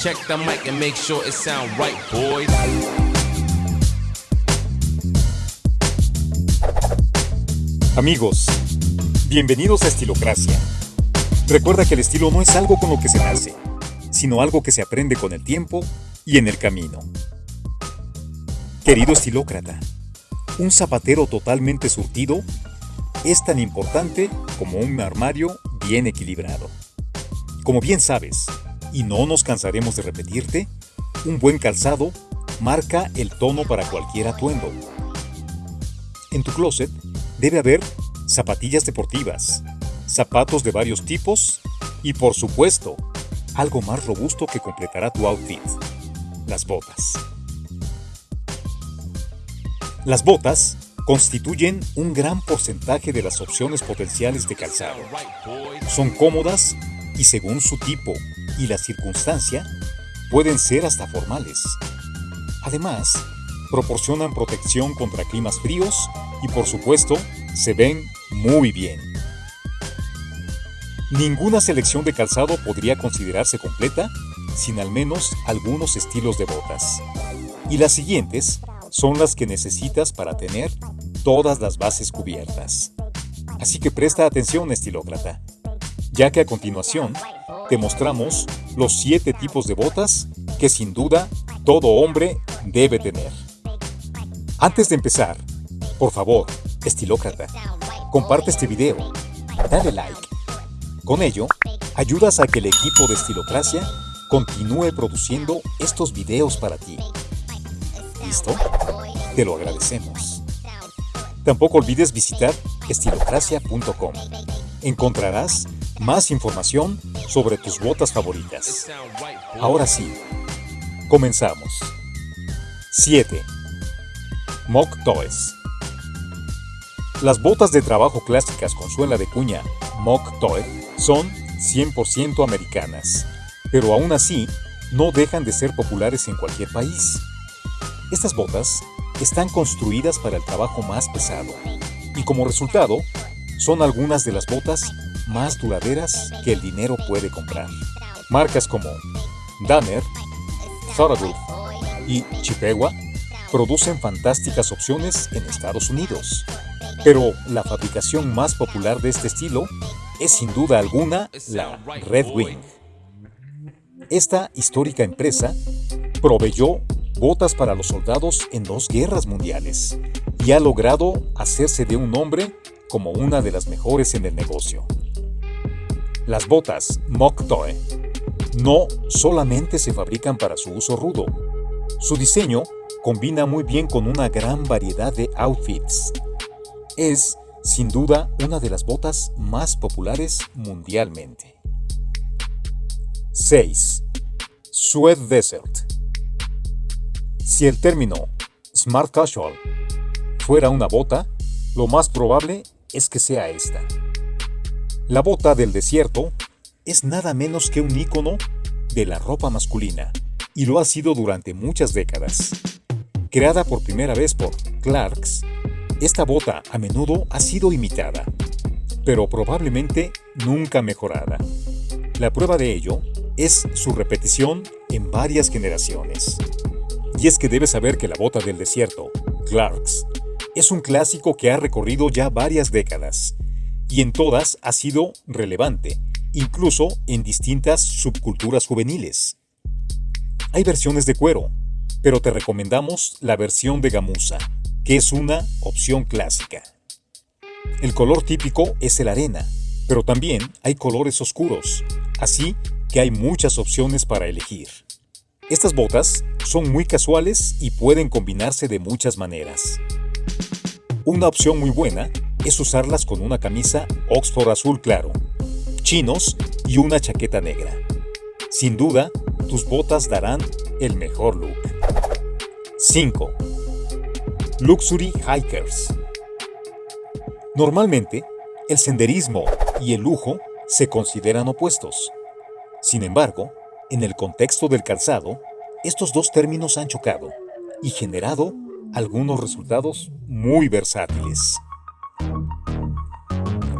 Check the mic and make sure it sound right, boys. Amigos, bienvenidos a Estilocracia. Recuerda que el estilo no es algo con lo que se nace, sino algo que se aprende con el tiempo y en el camino. Querido estilócrata, un zapatero totalmente surtido es tan importante como un armario bien equilibrado. Como bien sabes, y no nos cansaremos de repetirte, un buen calzado marca el tono para cualquier atuendo. En tu closet debe haber zapatillas deportivas, zapatos de varios tipos y por supuesto, algo más robusto que completará tu outfit, las botas. Las botas constituyen un gran porcentaje de las opciones potenciales de calzado. Son cómodas y según su tipo y la circunstancia, pueden ser hasta formales. Además, proporcionan protección contra climas fríos y por supuesto, se ven muy bien. Ninguna selección de calzado podría considerarse completa sin al menos algunos estilos de botas. Y las siguientes son las que necesitas para tener todas las bases cubiertas. Así que presta atención, estilócrata, ya que a continuación te mostramos los 7 tipos de botas que sin duda todo hombre debe tener. Antes de empezar, por favor, estilócrata, comparte este video, dale like. Con ello, ayudas a que el equipo de Estilocracia continúe produciendo estos videos para ti. ¿Listo? Te lo agradecemos. Tampoco olvides visitar estilocracia.com. Encontrarás más información sobre tus botas favoritas. Ahora sí, comenzamos. 7. Mock Toys. Las botas de trabajo clásicas con suela de cuña Mock Toy son 100% americanas, pero aún así no dejan de ser populares en cualquier país. Estas botas están construidas para el trabajo más pesado y como resultado son algunas de las botas más duraderas que el dinero puede comprar. Marcas como Danner, Thoradoof y Chippewa producen fantásticas opciones en Estados Unidos. Pero la fabricación más popular de este estilo es sin duda alguna la Red Wing. Esta histórica empresa proveyó botas para los soldados en dos guerras mundiales y ha logrado hacerse de un nombre como una de las mejores en el negocio. Las botas Mock no solamente se fabrican para su uso rudo, su diseño combina muy bien con una gran variedad de outfits. Es, sin duda, una de las botas más populares mundialmente. 6. Sweat Desert. Si el término Smart Casual fuera una bota, lo más probable es que sea esta. La bota del desierto es nada menos que un ícono de la ropa masculina y lo ha sido durante muchas décadas. Creada por primera vez por Clarks, esta bota a menudo ha sido imitada, pero probablemente nunca mejorada. La prueba de ello es su repetición en varias generaciones. Y es que debes saber que la bota del desierto, Clarks, es un clásico que ha recorrido ya varias décadas, y en todas ha sido relevante, incluso en distintas subculturas juveniles. Hay versiones de cuero, pero te recomendamos la versión de gamuza, que es una opción clásica. El color típico es el arena, pero también hay colores oscuros, así que hay muchas opciones para elegir. Estas botas son muy casuales y pueden combinarse de muchas maneras. Una opción muy buena es usarlas con una camisa Oxford azul claro, chinos y una chaqueta negra. Sin duda, tus botas darán el mejor look. 5. Luxury Hikers. Normalmente, el senderismo y el lujo se consideran opuestos. Sin embargo, en el contexto del calzado, estos dos términos han chocado y generado algunos resultados muy versátiles.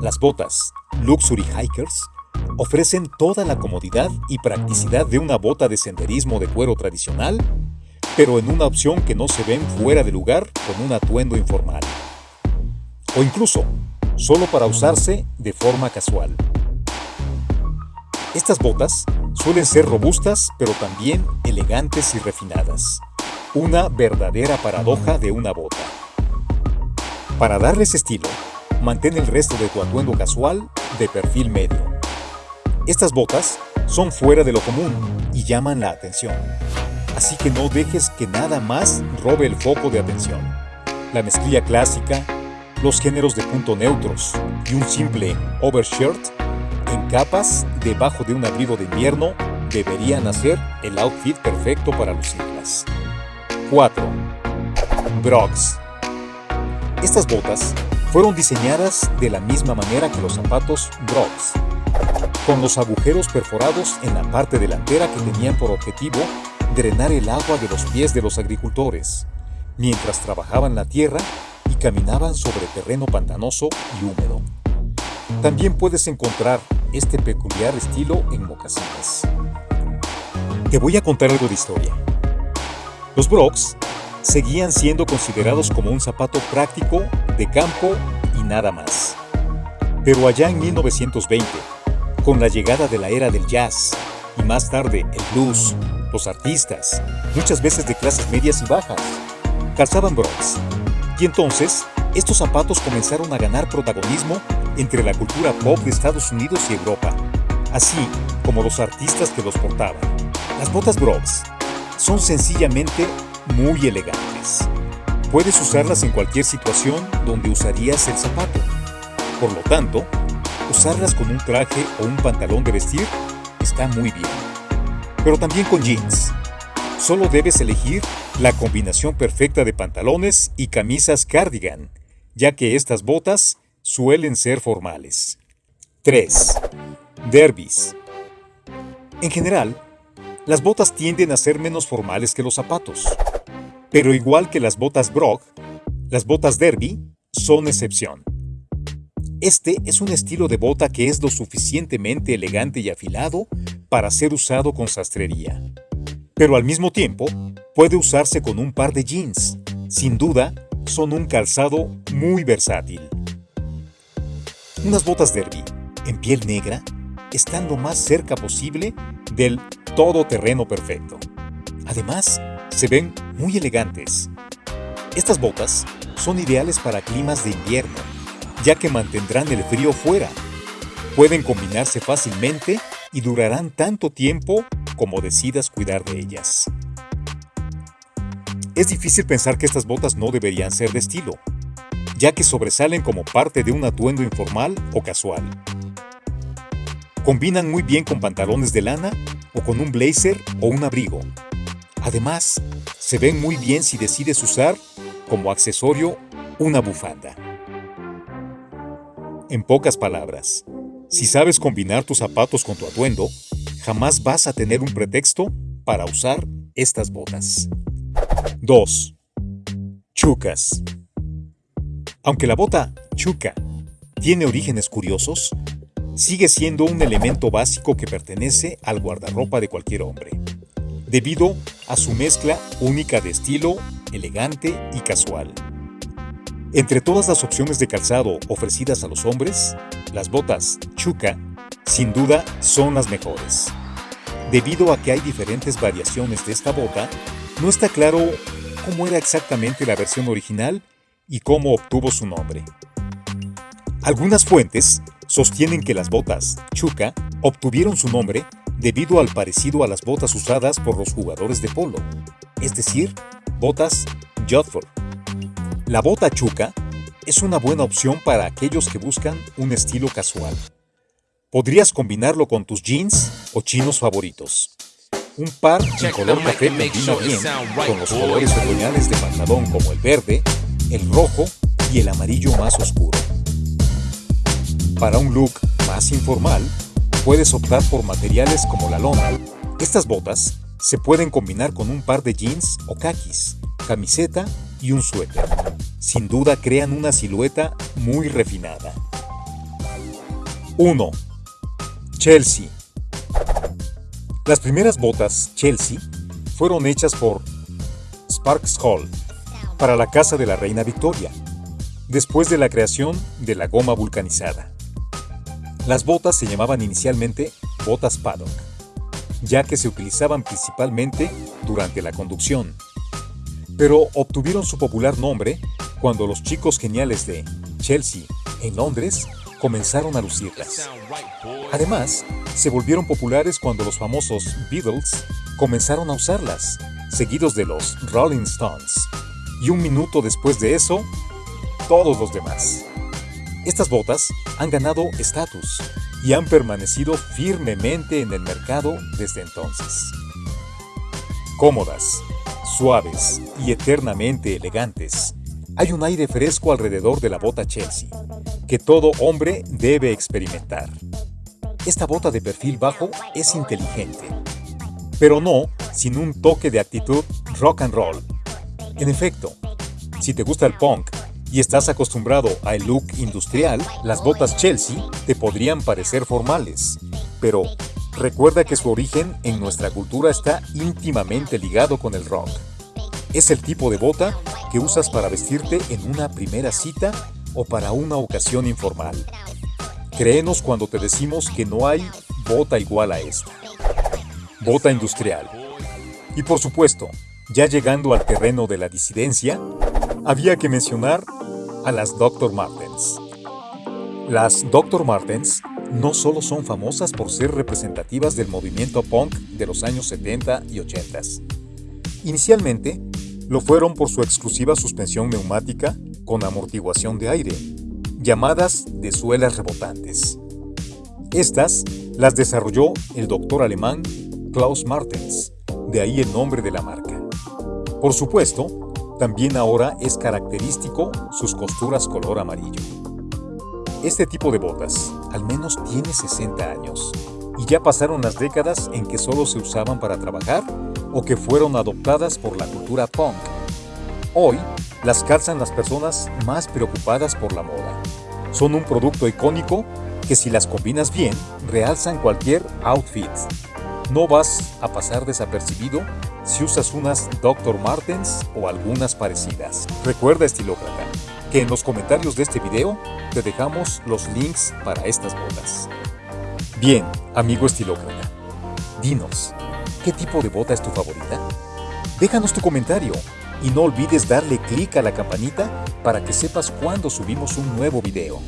Las botas Luxury Hikers ofrecen toda la comodidad y practicidad de una bota de senderismo de cuero tradicional, pero en una opción que no se ven fuera de lugar con un atuendo informal. O incluso, solo para usarse de forma casual. Estas botas suelen ser robustas pero también elegantes y refinadas. Una verdadera paradoja de una bota. Para darles estilo, mantén el resto de tu atuendo casual de perfil medio. Estas botas son fuera de lo común y llaman la atención. Así que no dejes que nada más robe el foco de atención. La mezclilla clásica, los géneros de punto neutros y un simple overshirt en capas debajo de un abrigo de invierno deberían hacer el outfit perfecto para lucirlas. 4. Brogs. Estas botas fueron diseñadas de la misma manera que los zapatos Brogs, con los agujeros perforados en la parte delantera que tenían por objetivo drenar el agua de los pies de los agricultores, mientras trabajaban la tierra y caminaban sobre terreno pantanoso y húmedo. También puedes encontrar este peculiar estilo en mocasines. Te voy a contar algo de historia. Los Brogs seguían siendo considerados como un zapato práctico, de campo y nada más. Pero allá en 1920, con la llegada de la era del jazz y más tarde el blues, los artistas, muchas veces de clases medias y bajas, calzaban Brogs. Y entonces, estos zapatos comenzaron a ganar protagonismo entre la cultura pop de Estados Unidos y Europa, así como los artistas que los portaban. Las botas Brogs son sencillamente muy elegantes. Puedes usarlas en cualquier situación donde usarías el zapato. Por lo tanto, usarlas con un traje o un pantalón de vestir está muy bien. Pero también con jeans. Solo debes elegir la combinación perfecta de pantalones y camisas cardigan, ya que estas botas suelen ser formales. 3. Derbys. En general, las botas tienden a ser menos formales que los zapatos. Pero igual que las botas Brock, las botas Derby son excepción. Este es un estilo de bota que es lo suficientemente elegante y afilado para ser usado con sastrería. Pero al mismo tiempo, puede usarse con un par de jeans. Sin duda, son un calzado muy versátil. Unas botas derby en piel negra están lo más cerca posible del todoterreno perfecto. Además, se ven muy elegantes. Estas botas son ideales para climas de invierno, ya que mantendrán el frío fuera. Pueden combinarse fácilmente y durarán tanto tiempo como decidas cuidar de ellas. Es difícil pensar que estas botas no deberían ser de estilo, ya que sobresalen como parte de un atuendo informal o casual. Combinan muy bien con pantalones de lana o con un blazer o un abrigo. Además, se ven muy bien si decides usar como accesorio una bufanda. En pocas palabras, si sabes combinar tus zapatos con tu atuendo, jamás vas a tener un pretexto para usar estas botas. 2. Chucas. Aunque la bota chuca tiene orígenes curiosos, sigue siendo un elemento básico que pertenece al guardarropa de cualquier hombre debido a su mezcla única de estilo, elegante y casual. Entre todas las opciones de calzado ofrecidas a los hombres, las botas Chuka sin duda son las mejores. Debido a que hay diferentes variaciones de esta bota, no está claro cómo era exactamente la versión original y cómo obtuvo su nombre. Algunas fuentes sostienen que las botas Chuka obtuvieron su nombre debido al parecido a las botas usadas por los jugadores de polo, es decir, botas Jodhpur. La bota chuca es una buena opción para aquellos que buscan un estilo casual. Podrías combinarlo con tus jeans o chinos favoritos. Un par en color café combina bien con los colores otoñales de pantalón como el verde, el rojo y el amarillo más oscuro. Para un look más informal, Puedes optar por materiales como la lona. Estas botas se pueden combinar con un par de jeans o khakis, camiseta y un suéter. Sin duda crean una silueta muy refinada. 1. Chelsea. Las primeras botas Chelsea fueron hechas por Sparks Hall para la casa de la reina Victoria, después de la creación de la goma vulcanizada. Las botas se llamaban inicialmente botas paddock, ya que se utilizaban principalmente durante la conducción, pero obtuvieron su popular nombre cuando los chicos geniales de Chelsea, en Londres, comenzaron a lucirlas. Además, se volvieron populares cuando los famosos Beatles comenzaron a usarlas, seguidos de los Rolling Stones. Y un minuto después de eso, todos los demás. Estas botas han ganado estatus y han permanecido firmemente en el mercado desde entonces. Cómodas, suaves y eternamente elegantes, hay un aire fresco alrededor de la bota Chelsea, que todo hombre debe experimentar. Esta bota de perfil bajo es inteligente, pero no sin un toque de actitud rock and roll. En efecto, si te gusta el punk y estás acostumbrado al look industrial, las botas Chelsea te podrían parecer formales, pero recuerda que su origen en nuestra cultura está íntimamente ligado con el rock. Es el tipo de bota que usas para vestirte en una primera cita o para una ocasión informal. Créenos cuando te decimos que no hay bota igual a esta. Bota industrial. Y por supuesto, ya llegando al terreno de la disidencia, había que mencionar a las Dr. Martens. Las Dr. Martens no solo son famosas por ser representativas del movimiento punk de los años 70 y 80. Inicialmente, lo fueron por su exclusiva suspensión neumática con amortiguación de aire, llamadas de suelas rebotantes. Estas las desarrolló el doctor alemán Klaus Martens, de ahí el nombre de la marca. Por supuesto, también ahora es característico sus costuras color amarillo. Este tipo de botas al menos tiene 60 años y ya pasaron las décadas en que solo se usaban para trabajar o que fueron adoptadas por la cultura punk. Hoy, las calzan las personas más preocupadas por la moda. Son un producto icónico que si las combinas bien, realzan cualquier outfit. No vas a pasar desapercibido si usas unas Dr. Martens o algunas parecidas. Recuerda, estilócrata, que en los comentarios de este video te dejamos los links para estas botas. Bien, amigo estilócrata, dinos, ¿Qué tipo de bota es tu favorita? Déjanos tu comentario y no olvides darle clic a la campanita para que sepas cuando subimos un nuevo video.